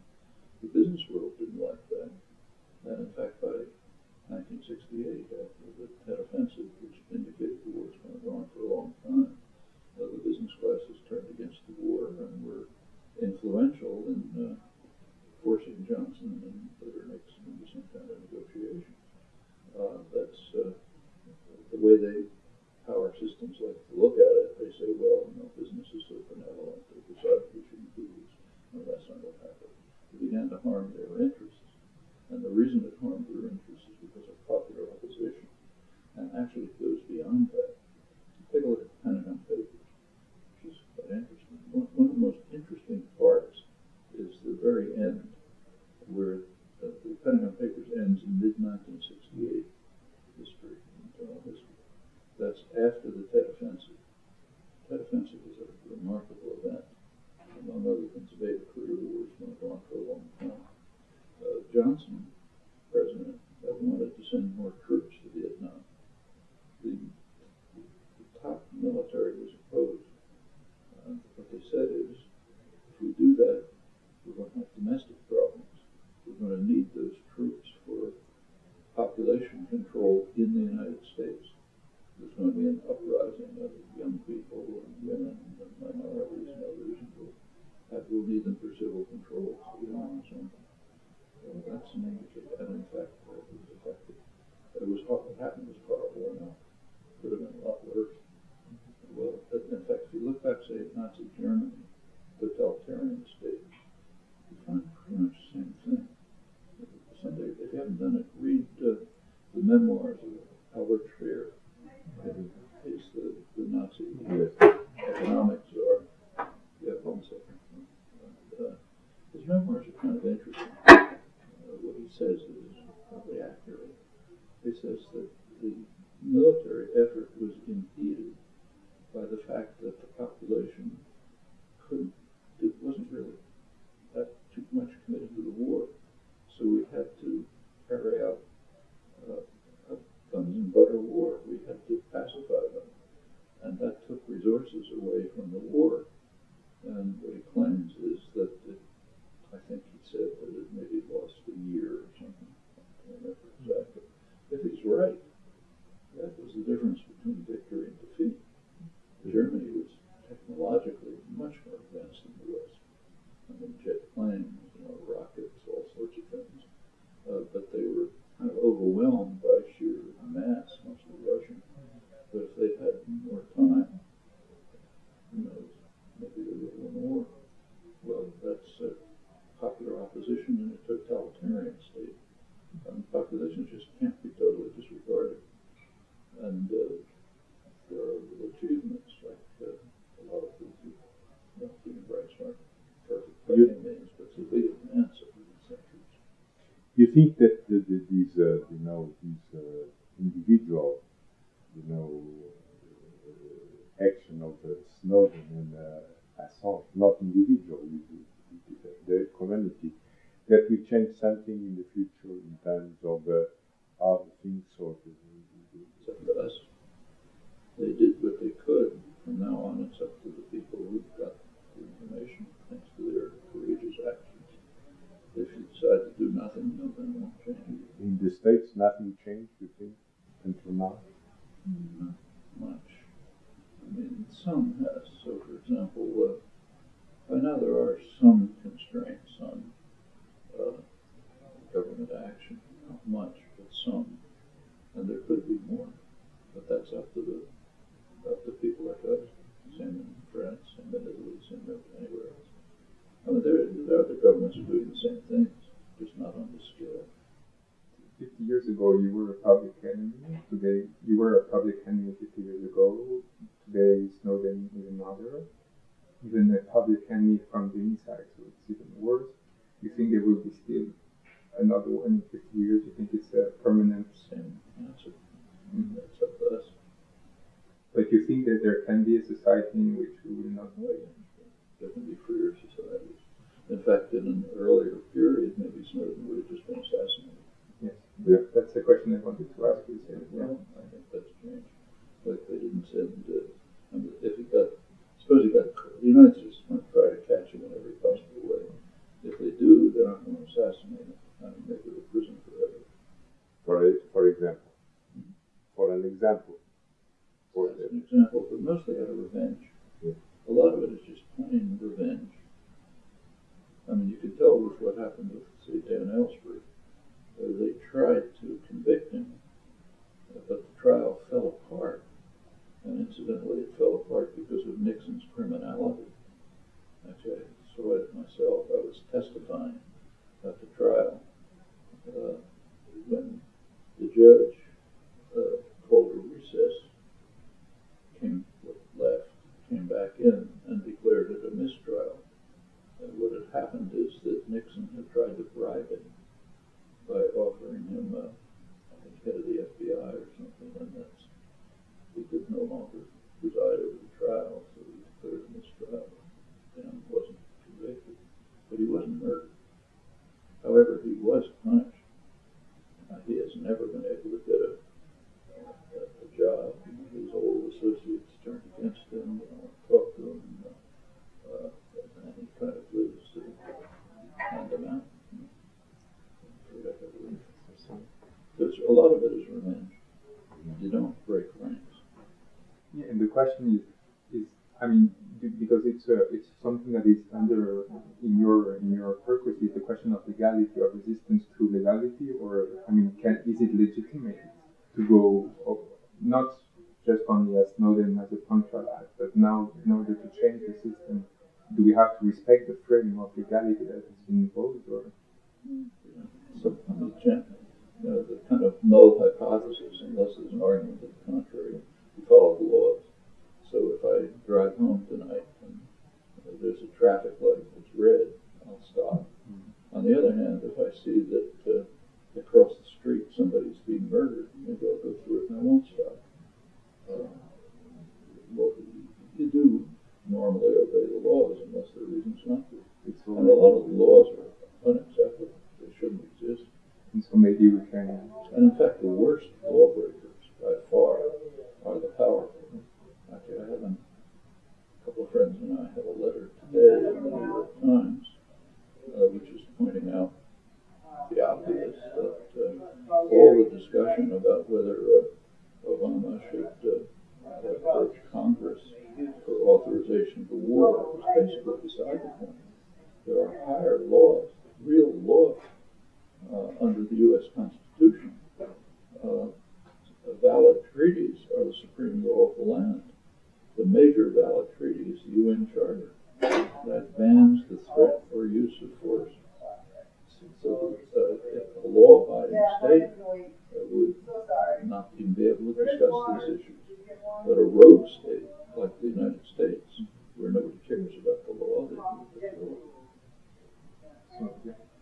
The business world didn't like that. And in fact, by 1968, after the Tet Offensive, which indicated the war was going to go on for a long time, uh, the business classes turned against the war and were influential in uh, forcing Johnson and later Nixon into some kind of negotiation. Uh, that's uh, the way they power systems like to look at it. They say, well, you know, business is so benevolent, they decided we shouldn't do this. No, that's not what happened. It began to harm their interests. And the reason it harmed their interests is because of popular opposition. And actually, it goes beyond that. Take a look at the Pentagon Papers, which is quite interesting. One, one of the most interesting parts is the very end, where the, the Pentagon Papers ends in mid 1968 history, internal history. That's after the Tet Offensive. Tet Offensive was a remarkable event. Among other things, the career war was going on for a long time. Uh, Johnson, president, wanted to send more troops to Vietnam. The, the top military was opposed. Uh, what they said is, if we do that, these, uh, you know, these